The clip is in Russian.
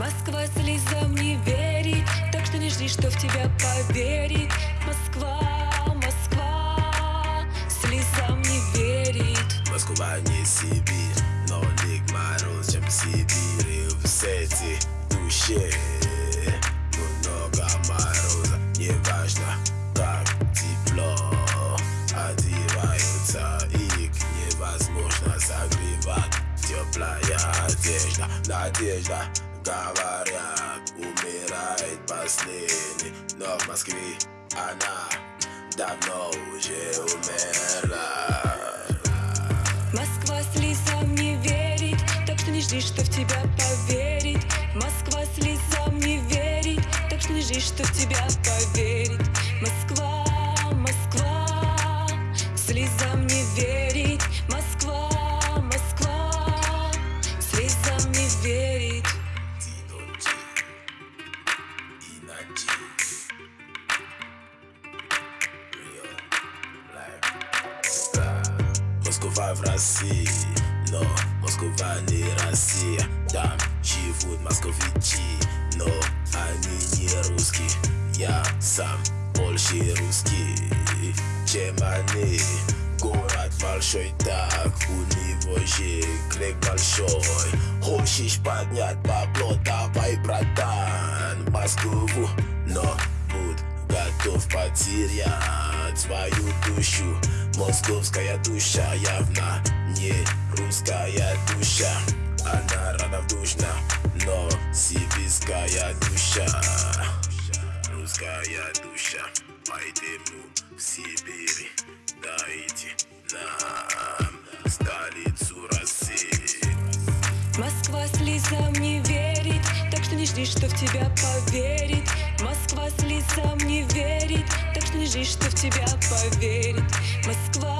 Москва слезам не верит Так что не жди, что в тебя поверит. Москва, Москва Слезам не верит. Москва не Сибирь Но лик мороз, чем Сибирь в сети душе Много мороза Не важно, как тепло. Одеваются их невозможно согревать. Теплая одежда, надежда Говорят, умирает последний Но в Москве она давно уже умерла. Москва слезам не верит Так что не жди, что в тебя поверит. Москва слезам не верит Так что не жди, что в тебя поверит Москва в России Но Москва не Россия Там живут московичи Но они не русские Я сам больше русский Чем они Город большой, так у него же крик большой Хочешь поднять бабло, давай, братан, в Москву Но будь готов потерять свою душу. Московская душа явно не русская душа. Она равнодушна, но сибирская душа. Русская душа, поэтому в Сибири дайте нам столицу России. Москва слезам не верит не жди, что в тебя поверит. Москва слезам не верит. Так что не жди, что в тебя поверит. Москва,